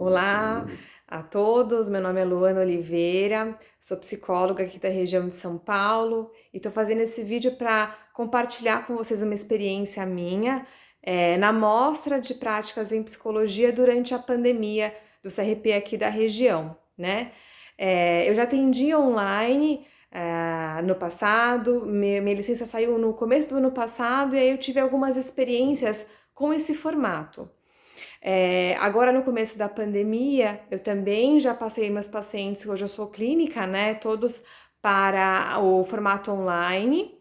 Olá a todos, meu nome é Luana Oliveira, sou psicóloga aqui da região de São Paulo e estou fazendo esse vídeo para compartilhar com vocês uma experiência minha é, na mostra de práticas em psicologia durante a pandemia do CRP aqui da região, né? É, eu já atendi online é, no passado, minha, minha licença saiu no começo do ano passado e aí eu tive algumas experiências com esse formato. É, agora, no começo da pandemia, eu também já passei meus pacientes, hoje eu sou clínica, né? Todos para o formato online.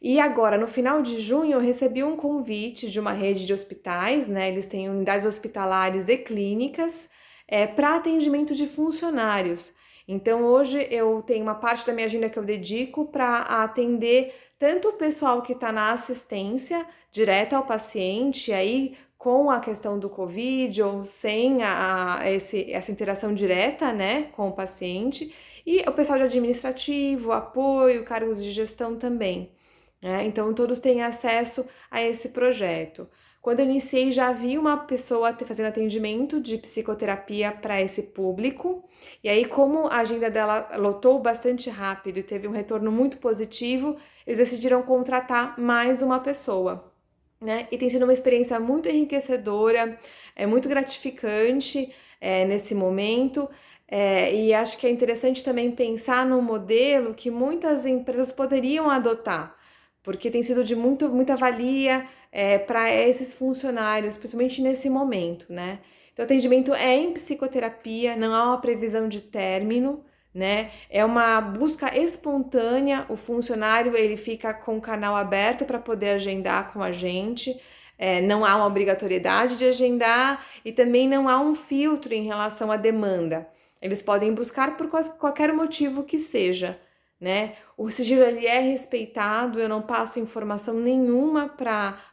E agora, no final de junho, eu recebi um convite de uma rede de hospitais, né? Eles têm unidades hospitalares e clínicas é, para atendimento de funcionários. Então, hoje eu tenho uma parte da minha agenda que eu dedico para atender tanto o pessoal que está na assistência direta ao paciente, aí com a questão do Covid ou sem a, a esse, essa interação direta né, com o paciente, e o pessoal de administrativo, apoio, cargos de gestão também. Né? Então, todos têm acesso a esse projeto. Quando eu iniciei, já havia uma pessoa fazendo atendimento de psicoterapia para esse público, e aí, como a agenda dela lotou bastante rápido e teve um retorno muito positivo, eles decidiram contratar mais uma pessoa né? E tem sido uma experiência muito enriquecedora, é muito gratificante é, nesse momento. É, e acho que é interessante também pensar num modelo que muitas empresas poderiam adotar, porque tem sido de muito, muita valia é, para esses funcionários, principalmente nesse momento, né? Então, atendimento é em psicoterapia, não há uma previsão de término, né? É uma busca espontânea, o funcionário ele fica com o canal aberto para poder agendar com a gente, é, não há uma obrigatoriedade de agendar e também não há um filtro em relação à demanda. Eles podem buscar por qualquer motivo que seja, né? O sigilo ele é respeitado, eu não passo informação nenhuma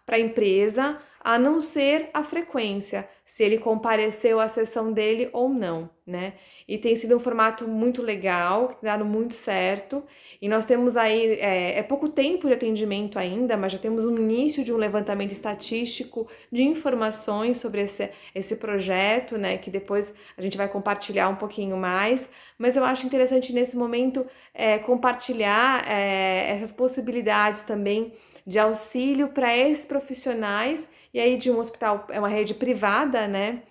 para a empresa, a não ser a frequência, se ele compareceu à sessão dele ou não, né? E tem sido um formato muito legal, que tem dado muito certo. E nós temos aí, é, é, pouco tempo de atendimento ainda, mas já temos um início de um levantamento estatístico de informações sobre esse, esse projeto, né? Que depois a gente vai compartilhar um pouquinho mais. Mas eu acho interessante nesse momento é, compartilhar é, essas possibilidades também de auxílio para esses profissionais e aí de um hospital, é uma rede privada, né,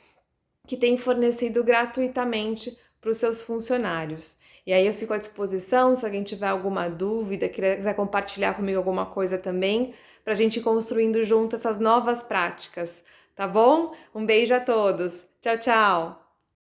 que tem fornecido gratuitamente para os seus funcionários. E aí eu fico à disposição, se alguém tiver alguma dúvida, quiser compartilhar comigo alguma coisa também, para a gente ir construindo junto essas novas práticas, tá bom? Um beijo a todos. Tchau, tchau!